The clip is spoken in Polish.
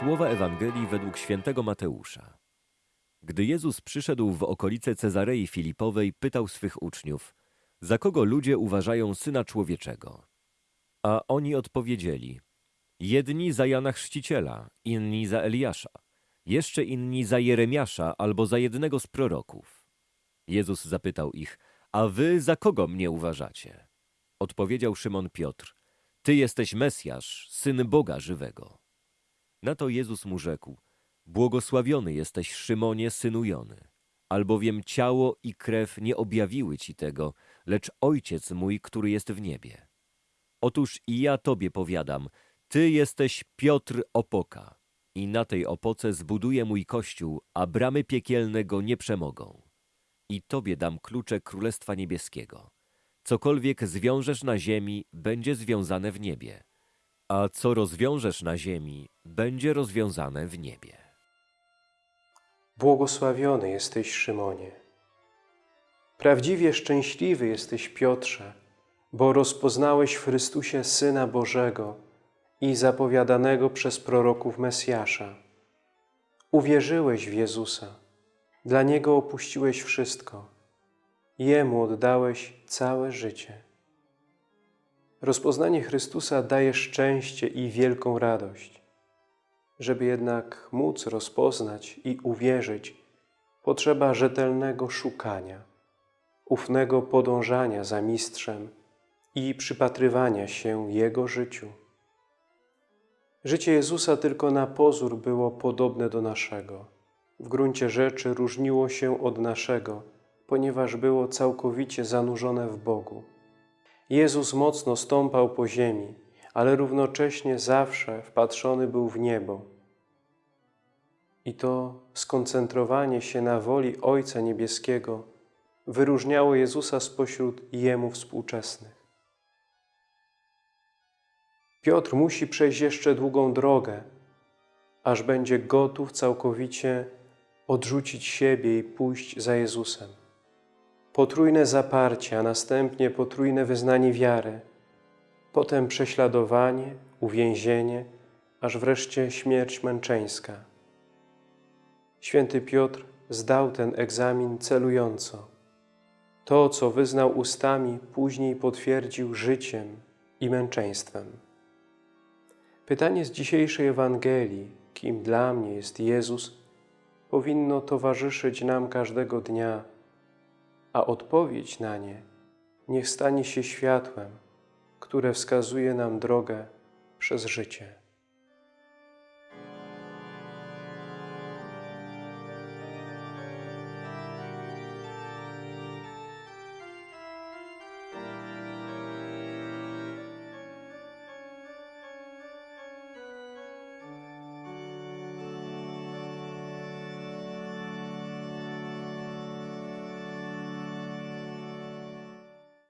Słowa Ewangelii według świętego Mateusza. Gdy Jezus przyszedł w okolice Cezarei Filipowej, pytał swych uczniów, za kogo ludzie uważają Syna Człowieczego? A oni odpowiedzieli, jedni za Jana Chrzciciela, inni za Eliasza, jeszcze inni za Jeremiasza albo za jednego z proroków. Jezus zapytał ich, a wy za kogo mnie uważacie? Odpowiedział Szymon Piotr, ty jesteś Mesjasz, Syn Boga żywego. Na to Jezus mu rzekł, błogosławiony jesteś Szymonie, synu Jony, albowiem ciało i krew nie objawiły ci tego, lecz Ojciec mój, który jest w niebie. Otóż i ja tobie powiadam, ty jesteś Piotr Opoka i na tej opoce zbuduję mój kościół, a bramy piekielne go nie przemogą. I tobie dam klucze Królestwa Niebieskiego. Cokolwiek zwiążesz na ziemi, będzie związane w niebie, a co rozwiążesz na ziemi, będzie rozwiązane w niebie. Błogosławiony jesteś, Szymonie. Prawdziwie szczęśliwy jesteś, Piotrze, bo rozpoznałeś w Chrystusie Syna Bożego i zapowiadanego przez proroków Mesjasza. Uwierzyłeś w Jezusa, dla Niego opuściłeś wszystko, Jemu oddałeś całe życie. Rozpoznanie Chrystusa daje szczęście i wielką radość. Żeby jednak móc rozpoznać i uwierzyć, potrzeba rzetelnego szukania, ufnego podążania za Mistrzem i przypatrywania się Jego życiu. Życie Jezusa tylko na pozór było podobne do naszego. W gruncie rzeczy różniło się od naszego, ponieważ było całkowicie zanurzone w Bogu. Jezus mocno stąpał po ziemi, ale równocześnie zawsze wpatrzony był w niebo. I to skoncentrowanie się na woli Ojca Niebieskiego wyróżniało Jezusa spośród Jemu współczesnych. Piotr musi przejść jeszcze długą drogę, aż będzie gotów całkowicie odrzucić siebie i pójść za Jezusem. Potrójne zaparcie, a następnie potrójne wyznanie wiary, potem prześladowanie, uwięzienie, aż wreszcie śmierć męczeńska. Święty Piotr zdał ten egzamin celująco. To, co wyznał ustami, później potwierdził życiem i męczeństwem. Pytanie z dzisiejszej Ewangelii, kim dla mnie jest Jezus, powinno towarzyszyć nam każdego dnia, a odpowiedź na nie niech stanie się światłem, które wskazuje nam drogę przez życie.